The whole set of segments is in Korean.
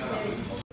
라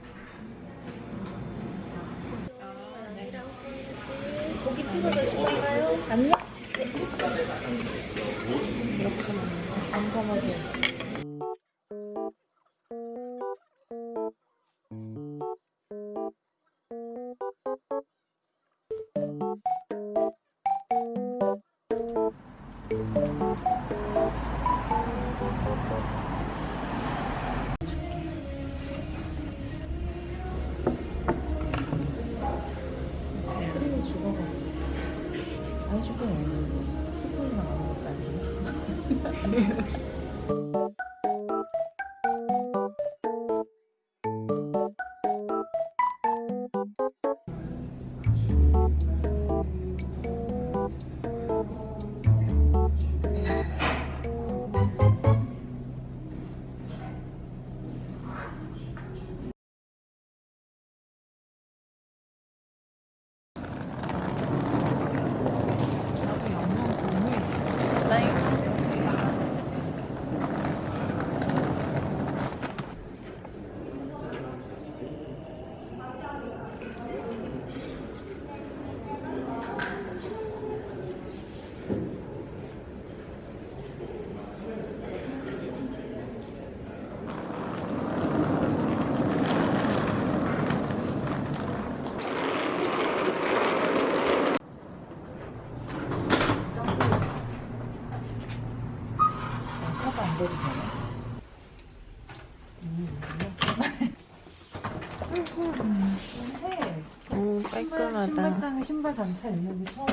단차 있는 게 처음.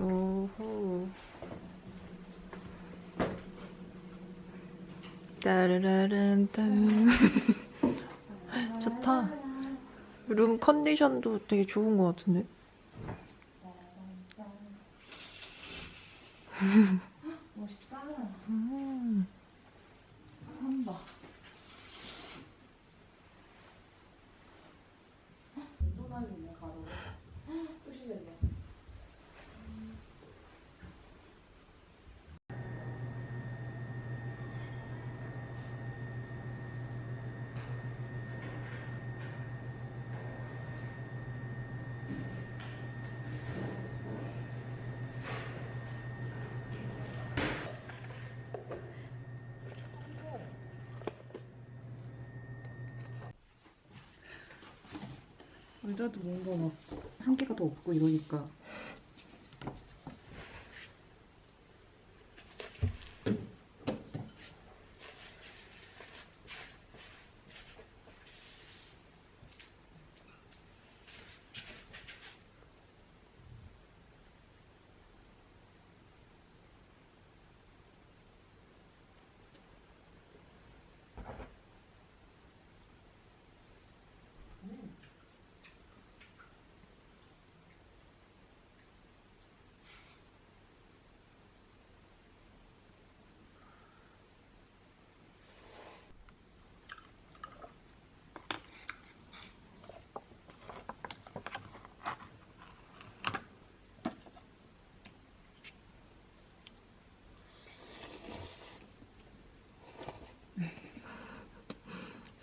오호. 따르라란 딴. 좋다. 룸 컨디션도 되게 좋은 것 같은데. 의자도 뭔가 막 한계가 더 없고 이러니까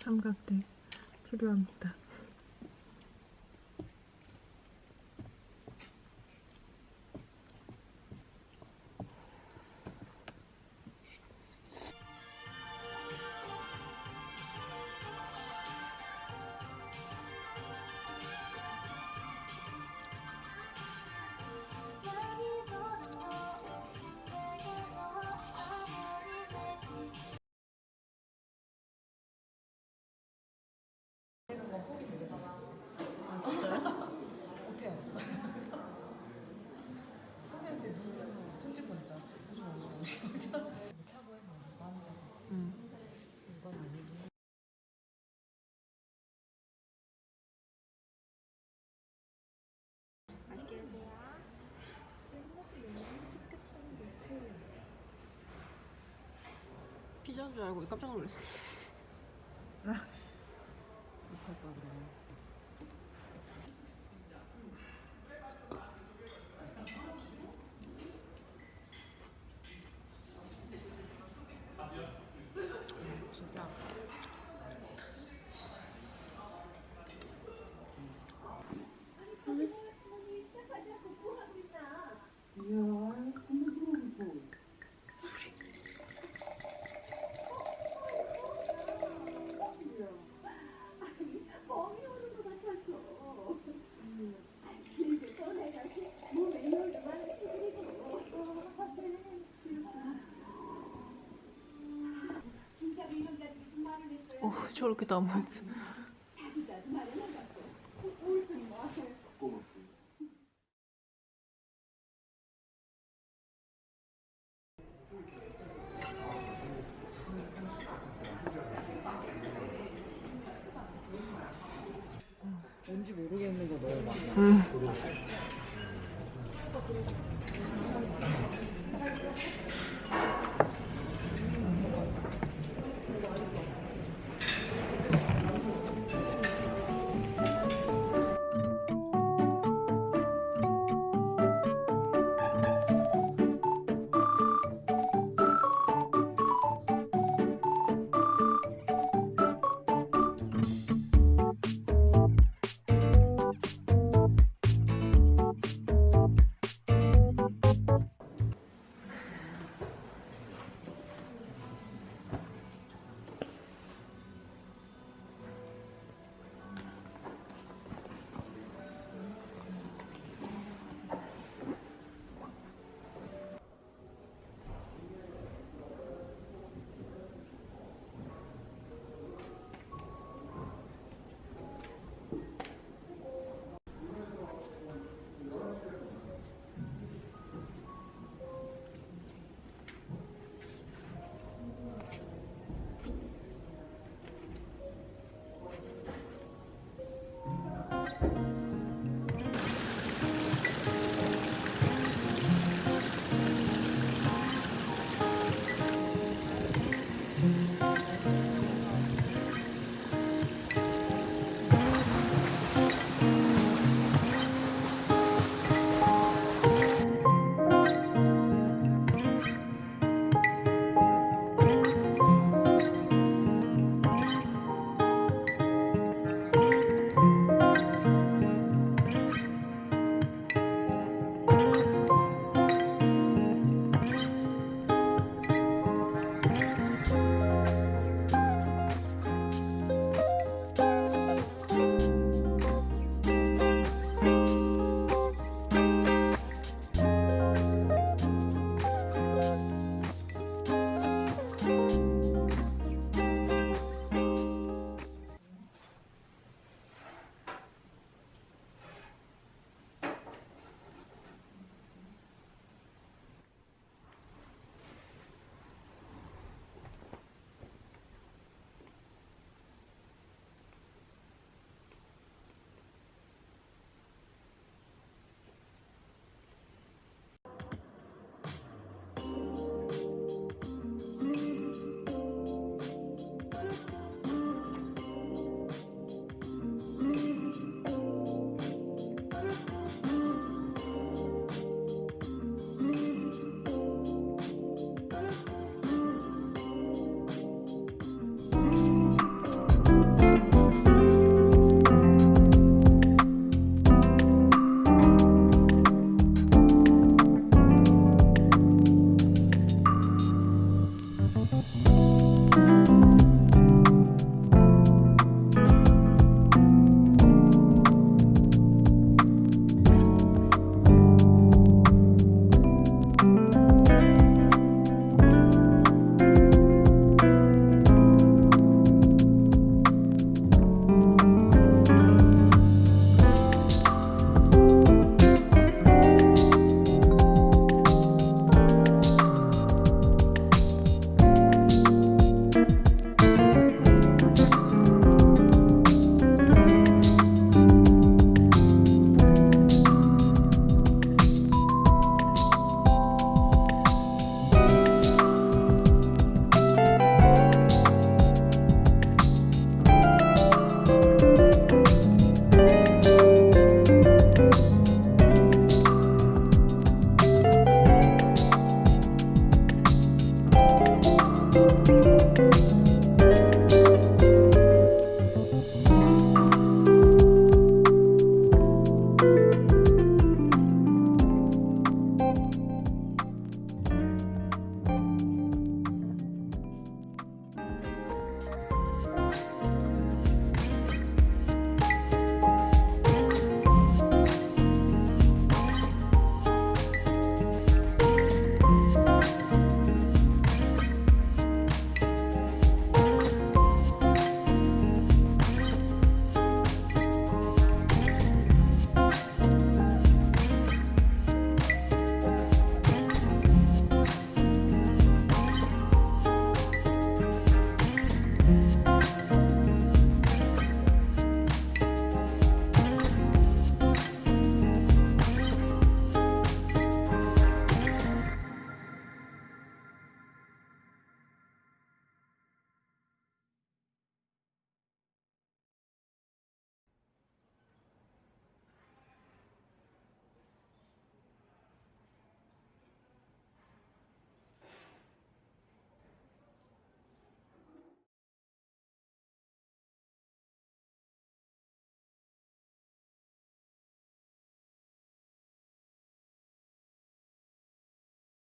삼각대 필요합니다. 피자인 줄 알고 깜짝 놀랐어. 못할 거야 그러면. 진짜 어, 저렇게 남아있어.